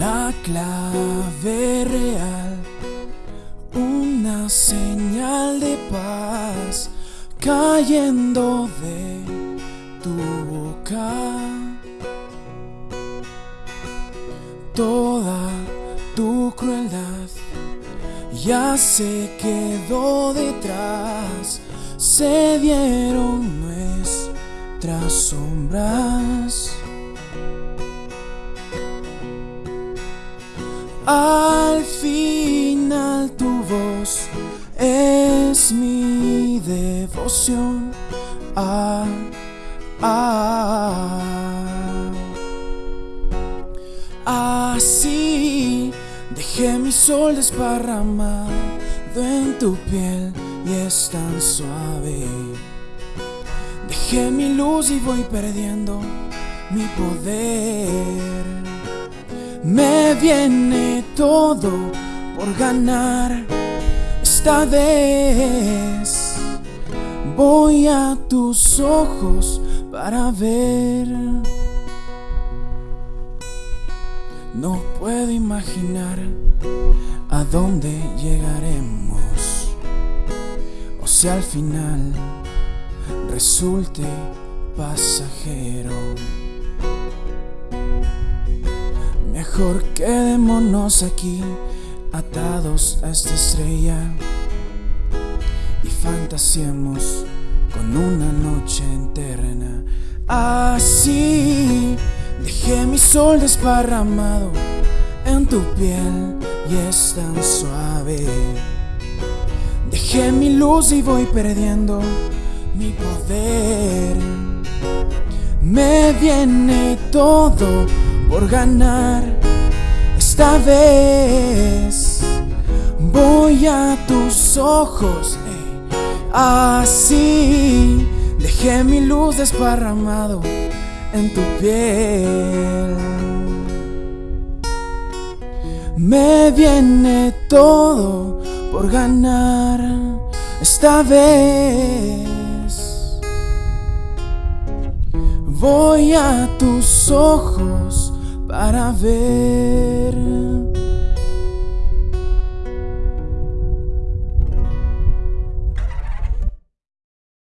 La clave real, una señal de paz cayendo de tu boca. Toda tu crueldad ya se quedó detrás, se dieron nuestras sombras. Al final tu voz es mi devoción. Ah, ah. Así dejé mi sol desparramado en tu piel y es tan suave. Dejé mi luz y voy perdiendo mi poder. Me viene todo por ganar. Esta vez voy a tus ojos para ver. No puedo imaginar a dónde llegaremos. O si al final resulte pasajero. Mejor quedémonos aquí, atados a esta estrella y fantasiemos con una noche eterna. Así dejé mi sol desparramado en tu piel y es tan suave. Dejé mi luz y voy perdiendo mi poder. Me viene todo por ganar. Esta vez voy a tus ojos. Así dejé mi luz desparramado en tu piel. Me viene todo por ganar esta vez. Voy a tus ojos para ver